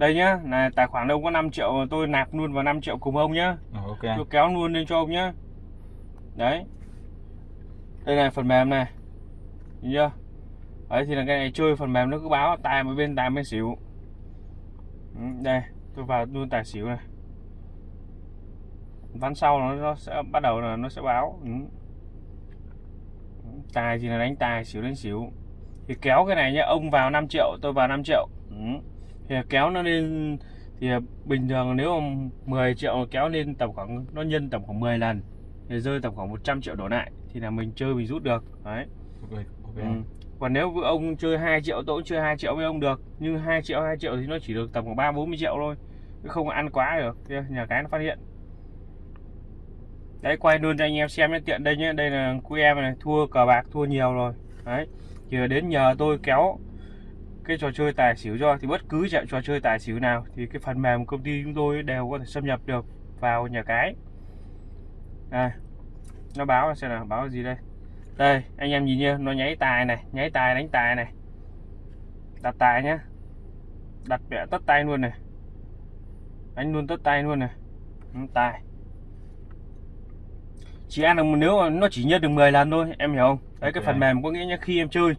đây nhá là tài khoản ông có 5 triệu tôi nạp luôn vào 5 triệu cùng ông nhá. Ok. Tôi kéo luôn lên cho ông nhá. Đấy. Đây này phần mềm này. Nhìn chưa? Đấy thì là cái này chơi phần mềm nó cứ báo tài một bên tài bên xỉu. Ừ, đây tôi vào luôn tài xỉu này. Ván sau nó, nó sẽ bắt đầu là nó sẽ báo. Ừ. tài thì là đánh tài xỉu đánh xỉu. Thì kéo cái này nhá ông vào 5 triệu tôi vào 5 triệu. Ừ. thì kéo nó lên thì bình thường nếu mà 10 triệu kéo lên tầm khoảng nó nhân tầm khoảng 10 lần thì rơi tầm khoảng 100 triệu đổ lại thì là mình chơi mình rút được đấy. Ok ok. Ừ. còn nếu ông chơi 2 triệu tôi cũng chơi 2 triệu với ông được nhưng 2 triệu 2 triệu thì nó chỉ được tầm khoảng 3 40 triệu thôi không ăn quá được nhà cái nó phát hiện. Đấy quay luôn cho anh em xem nhé tiện đây nhé đây là của em này thua cờ bạc thua nhiều rồi đấy. Thì đến nhờ tôi kéo cái trò chơi tài xỉu cho thì bất cứ trận trò chơi tài xỉu nào thì cái phần mềm công ty chúng tôi đều có thể xâm nhập được vào nhà cái. Đây nó báo là xem nào báo gì đây? Đây anh em nhìn nhá nó nháy tài này nháy tài đánh tài này. Đặt tài nhá. Đặt vẽ tất tay luôn này. Đánh luôn tất tay luôn này. Tài. Chỉ ăn được nếu nó chỉ nhân được 10 lần thôi em hiểu không? Đấy cái phần mềm có nghĩa là khi em chơi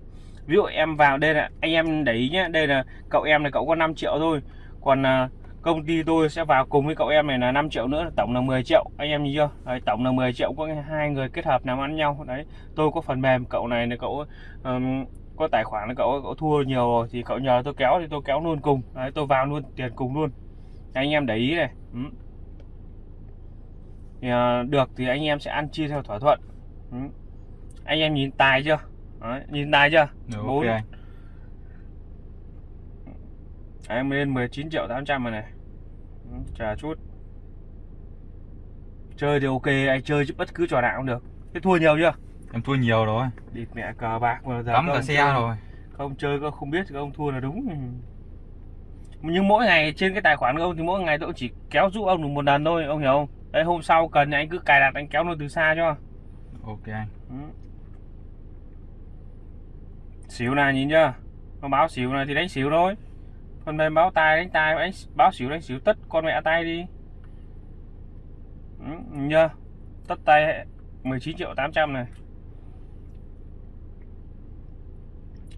ví dụ em vào đây là anh em để ý nhé đây là cậu em này cậu có 5 triệu thôi. Còn à, công ty tôi sẽ vào cùng với cậu em này là 5 triệu nữa tổng là 10 triệu. Anh em nhìn chưa? Đấy, tổng là 10 triệu có hai người kết hợp làm ăn nhau. Đấy tôi có phần mềm cậu này là cậu um, có tài khoản là cậu cậu thua nhiều rồi thì cậu nhờ tôi kéo thì tôi kéo luôn cùng. Đấy tôi vào luôn tiền cùng luôn. Anh em để ý này. Ừ. thì, uh, được thì anh em sẽ ăn chia theo thỏa thuận. Ừ. anh em nhìn tài chưa? Đấy, nhìn tài chưa? Rồi, Bốn. ok. Anh Đấy, em lên 19 triệu 800 rồi này. Ừ, Chờ chút. Chơi thì ok Anh chơi chứ bất cứ trò nào cũng được. Thế thua nhiều chưa? Em thua nhiều rồi. Địt mẹ cờ bạc mà giờ cắm cả xe chơi- rồi. Không chơi có không biết ông thua là đúng. Nhưng mỗi ngày trên cái tài khoản của ông Thì mỗi ngày tôi chỉ kéo giúp ông được một lần thôi Ông hiểu không? Đấy hôm sau cần thì anh cứ cài đặt anh kéo nó từ xa cho. Ok. Anh Ừ. xỉu này nhìn chưa? Nó báo xỉu này thì đánh xỉu thôi. Còn mềm báo tài đánh tài đánh báo xỉu đánh xỉu tất con mẹ tay đi. Ừ, nhìn chưa? Tất tay 19 triệu 800 này.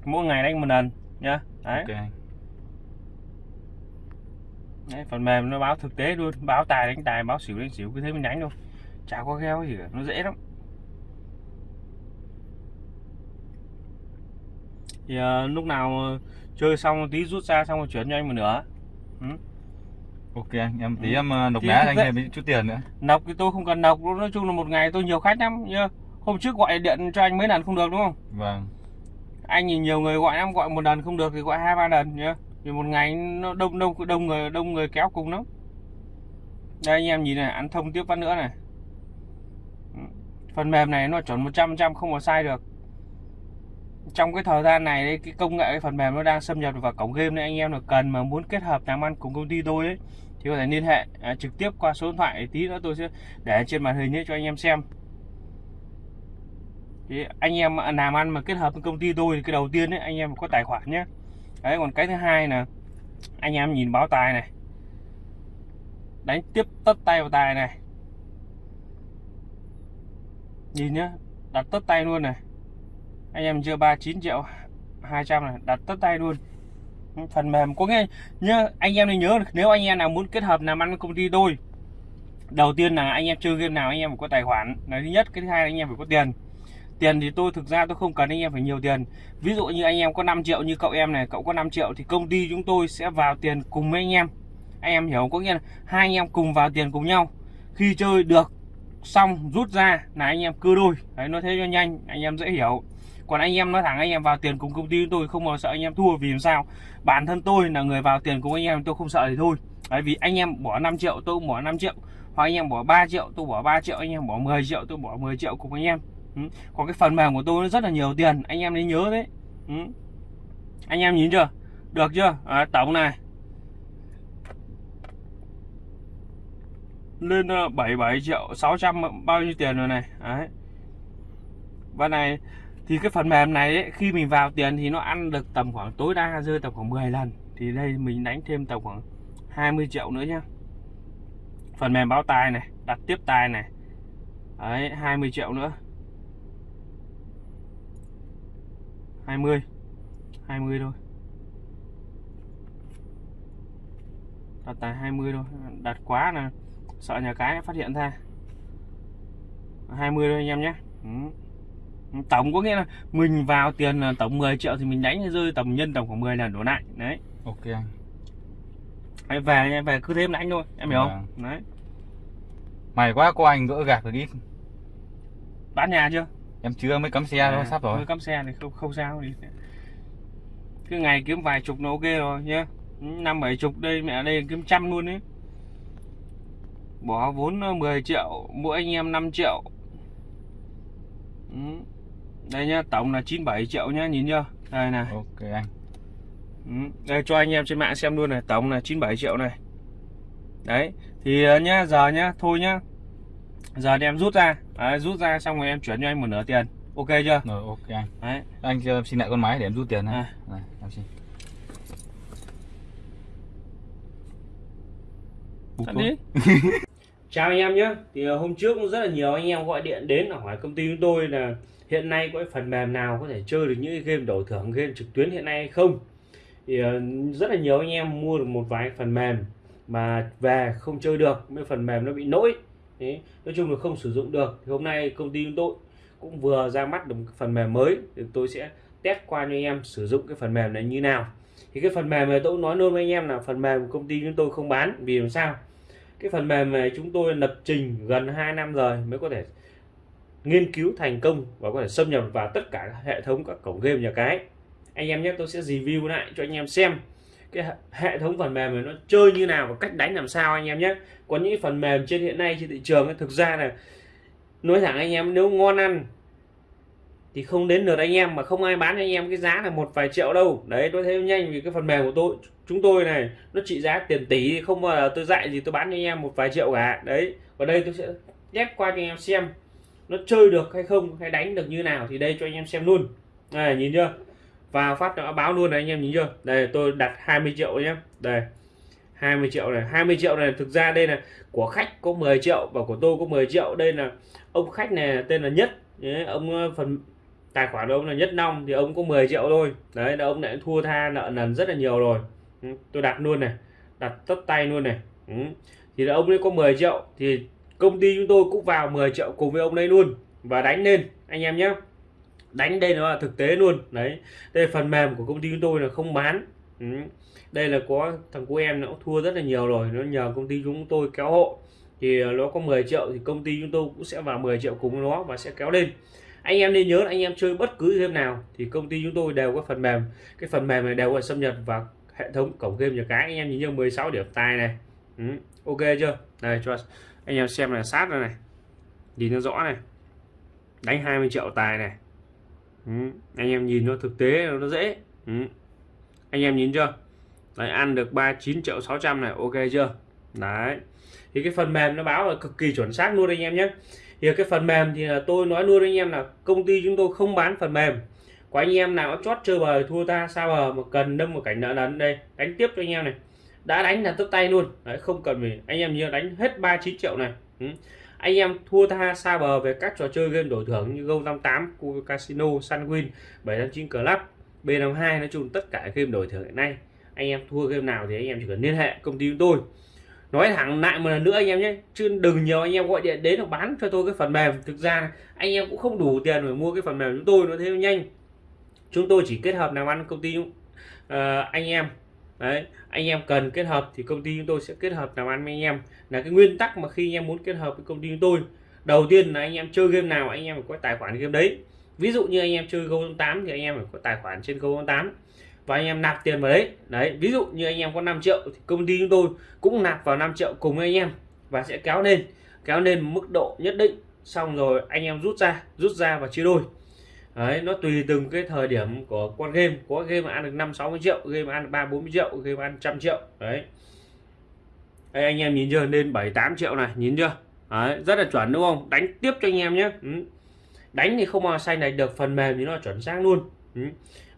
Mỗi ngày đánh một lần nhá. Đấy, ok anh. Đấy phần mềm nó báo thực tế luôn báo tài đánh tài báo xỉu đánh xỉu cứ thế mình đánh thôi. Chả có gheo gì cả nó dễ lắm thì ờ, lúc nào chơi xong tí rút ra xong rồi chuyển cho anh một nửa. Ok anh em tí Ừ. em ờ, nộp vé anh thêm chút tiền nữa. Nọc thì tôi không cần nọc nói chung là một ngày tôi nhiều khách lắm nhá hôm trước gọi điện cho anh mấy lần không được đúng không? Vâng. Anh nhìn nhiều người gọi lắm gọi một lần không được thì gọi hai ba lần nhá thì một ngày nó đông đông đông người đông người kéo cùng lắm. Đây anh em nhìn này ăn thông tiếp phát nữa này. Ừ. phần mềm này nó chuẩn 100% không có sai được trong cái thời gian này đấy, cái công nghệ cái phần mềm nó đang xâm nhập vào cổng game nên anh em là cần mà muốn kết hợp làm ăn cùng công ty tôi ấy thì có thể liên hệ à, trực tiếp qua số điện thoại tí nữa tôi sẽ để trên màn hình ấy cho anh em xem. Thì anh em làm ăn mà kết hợp với công ty tôi thì cái đầu tiên ấy anh em có tài khoản nhé. Đấy còn cái thứ hai là anh em nhìn báo tài này. Đánh tiếp tất tay vào tài này. Nhìn nhá đặt tất tay luôn này anh em chưa 39 triệu 200 này đặt tất tay luôn phần mềm có nghe nhớ anh em nên nhớ nếu anh em nào muốn kết hợp làm ăn với công ty tôi đầu tiên là anh em chơi game nào anh em phải có tài khoản là thứ nhất cái thứ hai là anh em phải có tiền tiền thì tôi thực ra tôi không cần anh em phải nhiều tiền ví dụ như anh em có 5 triệu như cậu em này cậu có 5 triệu thì công ty chúng tôi sẽ vào tiền cùng với anh em anh em hiểu có nghĩa là hai anh em cùng vào tiền cùng nhau khi chơi được xong rút ra là anh em cưa đôi đấy nói thế cho nhanh anh em dễ hiểu còn anh em nói thẳng anh em vào tiền cùng công ty chúng tôi không bao sợ anh em thua vì làm sao. Bản thân tôi là người vào tiền cùng anh em tôi không sợ thì thôi. Đấy vì anh em bỏ 5 triệu tôi cũng bỏ 5 triệu. Hoặc anh em bỏ 3 triệu tôi bỏ 3 triệu. Anh em bỏ 10 triệu tôi bỏ 10 triệu cùng anh em. Ừ. còn cái phần mềm của tôi nó rất là nhiều tiền anh em nên nhớ đấy. Ừ. anh em nhìn chưa? Được chưa? À, tổng này. Lên ờ, 77 triệu 600 bao nhiêu tiền rồi này? Đấy. Và này thì cái phần mềm này ấy, khi mình vào tiền thì nó ăn được tầm khoảng tối đa rơi tầm khoảng 10 lần. Thì đây mình đánh thêm tầm khoảng 20 triệu nữa nhá. Phần mềm báo tài này đặt tiếp tài này. Đấy 20 triệu nữa. 20 20 thôi. Đặt tài 20 thôi. Đặt quá là sợ nhà cái phát hiện ra. 20 thôi anh em nhé. Ừ tổng có nghĩa là mình vào tiền là tổng 10 triệu thì mình đánh rơi tầm nhân tầm khoảng 10 lần đổ lại. Đấy. Ok. Anh Đấy, về về cứ thêm đánh thôi em hiểu không? Vâng. đấy. May quá có anh gỡ gạc được ít. Bán nhà chưa? Em chưa mới cắm xe À, thôi sắp rồi. mới cắm xe thì không không sao thì cứ ngày kiếm vài chục nó ok rồi nhá. Năm bảy chục đây mẹ đây kiếm trăm luôn đấy bỏ vốn ờ, 10 triệu mỗi anh em 5 triệu. Ừ. đây nhá tổng là 97 triệu nhá nhìn chưa? Đây này. Ok anh. Ừ, đây cho anh em trên mạng xem luôn này tổng là 97 triệu này. Đấy thì ờ, nhá giờ nhá thôi nhá. Giờ thì em rút ra. Đấy, rút ra xong rồi em chuyển cho anh một nửa tiền. Ok chưa? Rồi ok anh. Đấy. Anh cho em xin lại con máy để em rút tiền này, À. này em xin. Đi. Chào anh em nhé. Thì ờ, hôm trước cũng rất là nhiều anh em gọi điện đến hỏi công ty chúng tôi là hiện nay có cái phần mềm nào có thể chơi được những game đổi thưởng game trực tuyến hiện nay hay không. Thì ờ, rất là nhiều anh em mua được một vài phần mềm mà về không chơi được, mấy phần mềm nó bị lỗi. Đấy, nói chung là không sử dụng được. Thì hôm nay công ty chúng tôi cũng vừa ra mắt được một phần mềm mới thì tôi sẽ test qua cho anh em sử dụng cái phần mềm này như nào. Thì cái phần mềm này tôi cũng nói luôn với anh em là phần mềm của công ty chúng tôi không bán vì làm sao? cái phần mềm này chúng tôi lập trình gần 2 năm rồi mới có thể nghiên cứu thành công và có thể xâm nhập vào tất cả các hệ thống các cổng game nhà cái. Anh em nhé, tôi sẽ review lại cho anh em xem cái hệ- thống phần mềm này nó chơi như nào và cách đánh làm sao anh em nhé. Có những phần mềm trên hiện nay trên thị trường thực ra là nói thẳng anh em, nếu ngon ăn thì không đến lượt anh em mà không ai bán anh em cái giá là một vài triệu đâu. Đấy, tôi thấy nhanh vì cái phần mềm của tôi, chúng tôi này, nó trị giá tiền tỷ, không bao giờ tôi dạy gì tôi bán cho anh em một vài triệu cả. Đấy ở đây tôi sẽ ghép qua cho anh em xem nó chơi được hay không hay đánh được như nào thì đây cho anh em xem luôn. Này nhìn chưa? Vào phát nó báo luôn này anh em nhìn chưa? Đây tôi đặt 20 triệu nhé. Đây 20 triệu này. 20 triệu này thực ra đây là của khách có 10 triệu và của tôi có 10 triệu. Đây là ông khách này tên là nhất. Đấy, ông ờ, phần tài khoản ông là nhất long thì ông có 10 triệu thôi. Đấy là ông lại thua tha nợ nần rất là nhiều rồi. Ừ, tôi đặt luôn này đặt tất tay luôn này. Ừ. thì là ông ấy có 10 triệu thì công ty chúng tôi cũng vào 10 triệu cùng với ông đây luôn và đánh lên anh em nhé. Đánh đây nó là thực tế luôn. Đấy đây phần mềm của công ty chúng tôi là không bán. Ừ. đây là có thằng của em nó cũng thua rất là nhiều rồi nó nhờ công ty chúng tôi kéo hộ. Thì nó có 10 triệu thì công ty chúng tôi cũng sẽ vào 10 triệu cùng nó và sẽ kéo lên. Anh em nên nhớ là anh em chơi bất cứ game nào thì công ty chúng tôi đều có phần mềm. Cái phần mềm này đều có xâm nhập vào hệ thống cổng game nhà cái. Anh em nhìn như 16 điểm tài này. Ừ, ok chưa? Đây cho anh em xem là sát đây này. Nhìn nó rõ này. Đánh 20 triệu tài này. Ừ, anh em nhìn nó thực tế nó dễ. Ừ. anh em nhìn chưa? Đấy ăn được 39 triệu 600 này ok chưa? Đấy. Thì cái phần mềm nó báo là cực kỳ chuẩn xác luôn anh em nhé. Thì cái phần mềm thì là tôi nói luôn anh em là công ty chúng tôi không bán phần mềm. Có anh em nào chót chơi bời thua ta sao bờ mà cần đâm một cảnh nợ nần đây đánh tiếp cho anh em này đã đánh là tấp tay luôn. Đấy không cần mình anh em nhớ đánh hết 39 triệu này. Ừ. anh em thua tha xa bờ về các trò chơi game đổi thưởng như Go58, Casino, Sunwin, 759 Club, B52 nói chung tất cả game đổi thưởng hiện nay. Anh em thua game nào thì anh em chỉ cần liên hệ công ty chúng tôi. Nói thẳng lại một lần nữa anh em nhé chứ đừng nhiều anh em gọi điện đến hoặc bán cho tôi cái phần mềm. Thực ra anh em cũng không đủ tiền để mua cái phần mềm chúng tôi nó Thêm nhanh. Chúng tôi chỉ kết hợp làm ăn công ty uh, anh em đấy anh em cần kết hợp thì công ty chúng tôi sẽ kết hợp làm ăn với anh em là cái nguyên tắc mà khi anh em muốn kết hợp với công ty chúng tôi đầu tiên là anh em chơi game nào anh em phải có tài khoản game đấy ví dụ như anh em chơi Go 8 thì anh em phải có tài khoản trên Go 8 và anh em nạp tiền vào đấy đấy ví dụ như anh em có 5 triệu thì công ty chúng tôi cũng nạp vào 5 triệu cùng với anh em và sẽ kéo lên kéo lên mức độ nhất định xong rồi anh em rút ra rút ra và chia đôi đấy nó tùy từng cái thời điểm của con game. Có game mà ăn được 5 60 triệu game mà ăn 3 40 triệu game ăn trăm triệu. Đấy. Đây anh em nhìn chưa? Lên 7 8 triệu này nhìn chưa? Đấy, rất là chuẩn đúng không? Đánh tiếp cho anh em nhé. Ừ. đánh thì không mà xanh này được phần mềm thì nó chuẩn xác luôn. Ừ.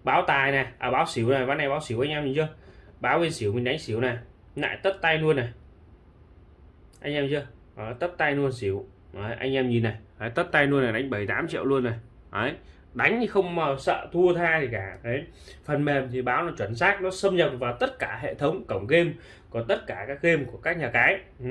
báo tài này à báo xỉu này ván này báo xỉu anh em nhìn chưa? Báo bên xỉu mình đánh xỉu này lại tất tay luôn này. Anh em chưa? Đó, tất tay luôn xỉu. Đấy, anh em nhìn này. Đấy, tất tay luôn này đánh 7 8 triệu luôn này. Đấy, đánh thì không mà sợ thua tha gì cả. Đấy. Phần mềm thì báo nó chuẩn xác nó xâm nhập vào tất cả hệ thống cổng game của tất cả các game của các nhà cái. Ừ.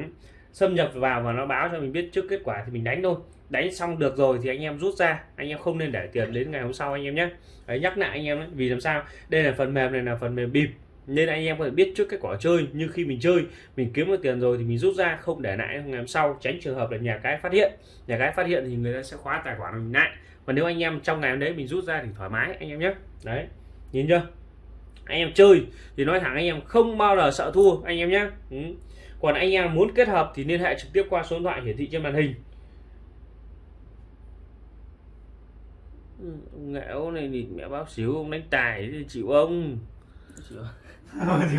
xâm nhập vào và nó báo cho mình biết trước kết quả thì mình đánh thôi. Đánh xong được rồi thì anh em rút ra anh em không nên để tiền đến ngày hôm sau anh em nhé. Đấy, nhắc lại anh em đấy vì làm sao? Đây là phần mềm này là phần mềm bịp nên anh em có thể biết trước kết quả chơi như khi mình chơi mình kiếm được tiền rồi thì mình rút ra không để lại ngày hôm sau tránh trường hợp là nhà cái phát hiện. Nhà cái phát hiện thì người ta sẽ khóa tài khoản mình lại. Và nếu anh em trong ngày hôm đấy mình rút ra thì thoải mái anh em nhé. Đấy nhìn chưa? Anh em chơi thì nói thẳng anh em không bao giờ sợ thua anh em nhé. Ừ. còn anh em muốn kết hợp thì liên hệ trực tiếp qua số điện thoại hiển thị trên màn hình. Ừ, ông nghệ này thì mẹ báo xíu ông đánh tài thì chịu ông. Chịu I don't.